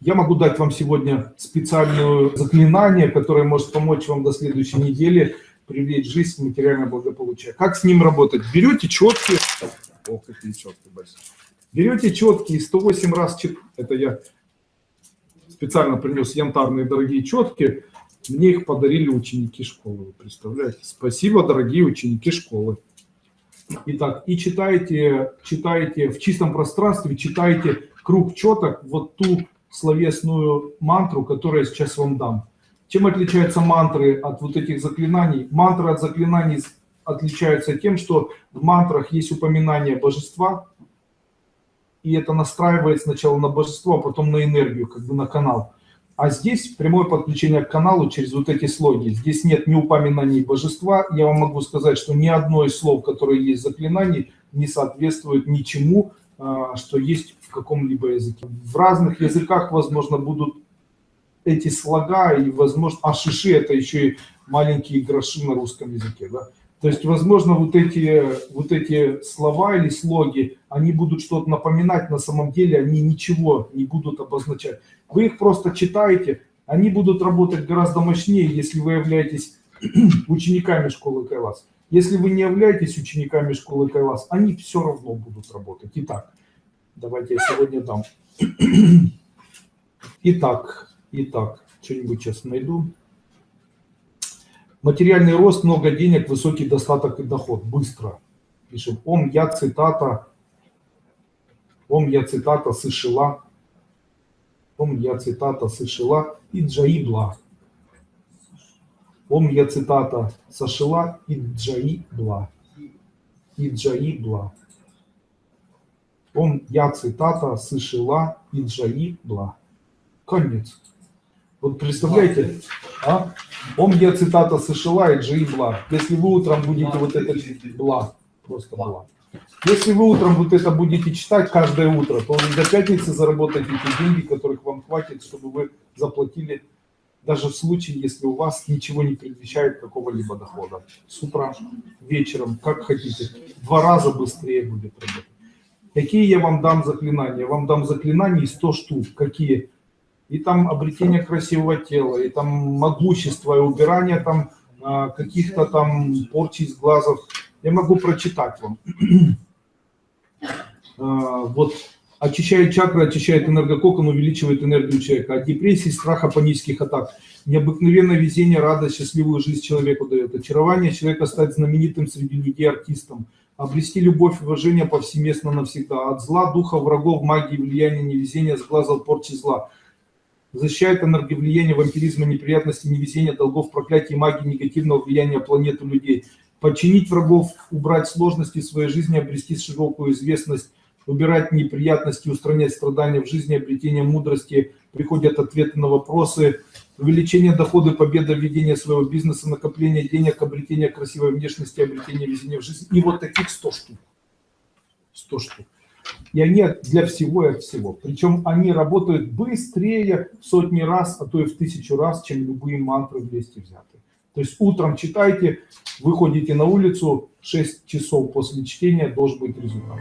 Я могу дать вам сегодня специальное заклинание, которое может помочь вам до следующей недели привлечь жизнь в материальное благополучие. Как с ним работать? Берете четкие, о, какие четкие большие. Берете четкие 108 раз, это я специально принес янтарные дорогие четки, мне их подарили ученики школы, вы представляете? Спасибо, дорогие ученики школы. Итак, и читаете, читаете в чистом пространстве, читаете круг четок, вот ту словесную мантру, которую я сейчас вам дам. Чем отличаются мантры от вот этих заклинаний? Мантры от заклинаний отличаются тем, что в мантрах есть упоминание божества, и это настраивает сначала на божество, а потом на энергию, как бы на канал. А здесь прямое подключение к каналу через вот эти слоги. Здесь нет ни упоминаний божества. Я вам могу сказать, что ни одно из слов, которые есть в заклинании, не соответствует ничему, что есть в каком-либо языке. В разных языках, возможно, будут эти слога, и, возможно, а шиши это еще и маленькие гроши на русском языке. Да? То есть, возможно, вот эти, вот эти слова или слоги, они будут что-то напоминать, на самом деле они ничего не будут обозначать. Вы их просто читаете, они будут работать гораздо мощнее, если вы являетесь учениками школы Кайлас. Если вы не являетесь учениками школы Кайлас, они все равно будут работать. Итак, давайте я сегодня дам. Итак, итак, что-нибудь сейчас найду. Материальный рост, много денег, высокий достаток и доход. Быстро. Пишем. Ом я цитата. Ом я цитата сышила. Ом я цитата сышила и джаибла. Ом я цитата сошила и джаибла. И джаибла. Ом я цитата сышила и джаибла. Конец. Вот представляете, а? Он я цитата США и Джи Бла. Если вы утром будете вот это Бла, просто Бла. Если вы утром вот это будете читать каждое утро, то до пятницы заработаете эти деньги, которых вам хватит, чтобы вы заплатили даже в случае, если у вас ничего не предвещает какого-либо дохода. С утра, вечером, как хотите. Два раза быстрее будет работать. Какие я вам дам заклинания? Я вам дам заклинания 100 штук. Какие? и там обретение красивого тела, и там могущество, и убирание там а, каких-то там порчи из глазов. Я могу прочитать вам. А, вот очищает чакры, очищает энергококон, увеличивает энергию человека. От депрессии, страха, панических атак. Необыкновенное везение, радость, счастливую жизнь человеку дает. Очарование человека стать знаменитым среди людей артистом. Обрести любовь и уважение повсеместно навсегда. От зла, духа, врагов, магии, влияния, невезения, сглаза, порчи зла защищает энерговлияние, вампиризма, неприятности, невезения, долгов, проклятий, магии, негативного влияния планеты людей. Подчинить врагов, убрать сложности в своей жизни, обрести широкую известность, убирать неприятности, устранять страдания в жизни, обретение мудрости, приходят ответы на вопросы, увеличение дохода, победа, ведение своего бизнеса, накопление денег, обретение красивой внешности, обретение везения в жизни. И вот таких 100 штук. 100 штук. И они для всего и от всего. Причем они работают быстрее в сотни раз, а то и в тысячу раз, чем любые мантры вместе взятые. То есть утром читайте, выходите на улицу, 6 часов после чтения должен быть результат.